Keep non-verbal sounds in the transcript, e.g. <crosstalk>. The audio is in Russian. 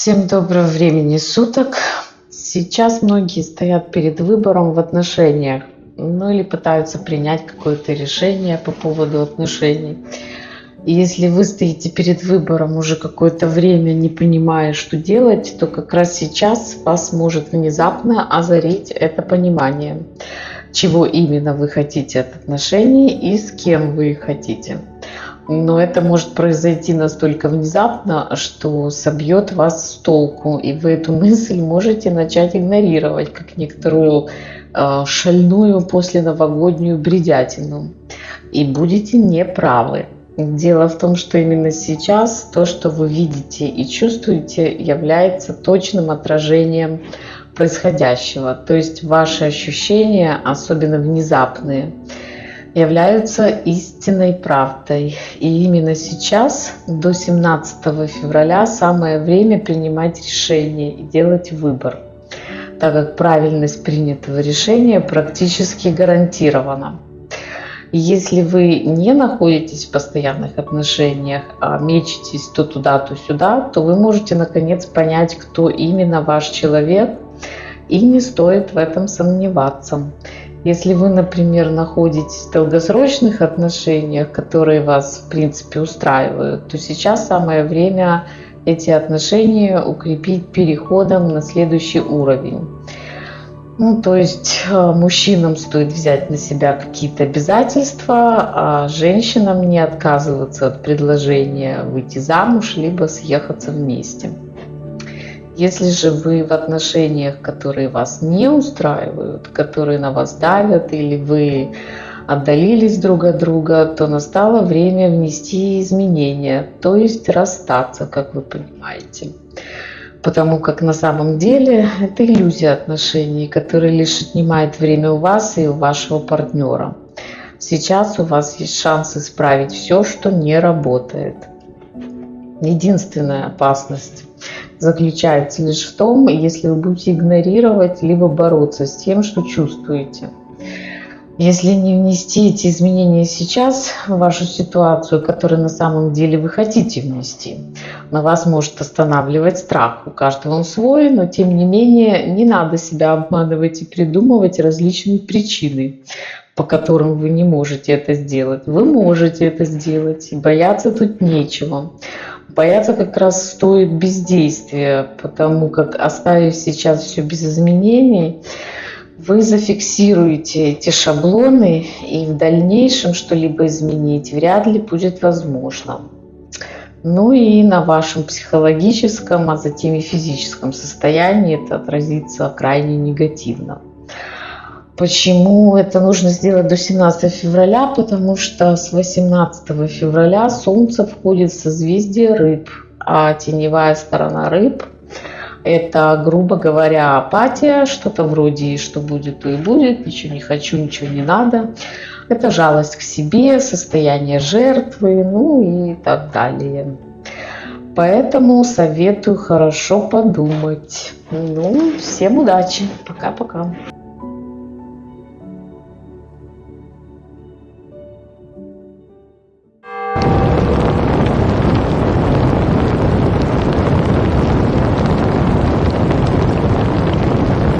Всем доброго времени суток. Сейчас многие стоят перед выбором в отношениях, ну или пытаются принять какое-то решение по поводу отношений. И если вы стоите перед выбором уже какое-то время, не понимая, что делать, то как раз сейчас вас может внезапно озарить это понимание, чего именно вы хотите от отношений и с кем вы их хотите но это может произойти настолько внезапно, что собьет вас с толку, и вы эту <laughs> мысль можете начать игнорировать, как некоторую э, шальную после новогоднюю бредятину, и будете неправы. Дело в том, что именно сейчас то, что вы видите и чувствуете, является точным отражением происходящего. То есть ваши ощущения, особенно внезапные, являются истинной правдой. И именно сейчас, до 17 февраля, самое время принимать решение и делать выбор, так как правильность принятого решения практически гарантирована. Если вы не находитесь в постоянных отношениях, а мечетесь то туда, то сюда, то вы можете наконец понять, кто именно ваш человек, и не стоит в этом сомневаться. Если вы, например, находитесь в долгосрочных отношениях, которые вас, в принципе, устраивают, то сейчас самое время эти отношения укрепить переходом на следующий уровень. Ну, то есть э, мужчинам стоит взять на себя какие-то обязательства, а женщинам не отказываться от предложения выйти замуж, либо съехаться вместе. Если же вы в отношениях, которые вас не устраивают, которые на вас давят, или вы отдалились друг от друга, то настало время внести изменения, то есть расстаться, как вы понимаете. Потому как на самом деле это иллюзия отношений, которая лишь отнимает время у вас и у вашего партнера. Сейчас у вас есть шанс исправить все, что не работает. Единственная опасность заключается лишь в том, если вы будете игнорировать либо бороться с тем, что чувствуете. Если не внести эти изменения сейчас в вашу ситуацию, которую на самом деле вы хотите внести, на вас может останавливать страх. У каждого он свой, но тем не менее не надо себя обманывать и придумывать различные причины, по которым вы не можете это сделать. Вы можете это сделать, и бояться тут нечего. Бояться как раз стоит бездействия, потому как оставив сейчас все без изменений, вы зафиксируете эти шаблоны, и в дальнейшем что-либо изменить вряд ли будет возможно. Ну и на вашем психологическом, а затем и физическом состоянии это отразится крайне негативно. Почему это нужно сделать до 17 февраля? Потому что с 18 февраля Солнце входит в созвездие рыб, а теневая сторона рыб – это, грубо говоря, апатия, что-то вроде «что будет, то и будет», «ничего не хочу, ничего не надо». Это жалость к себе, состояние жертвы, ну и так далее. Поэтому советую хорошо подумать. Ну, всем удачи. Пока-пока.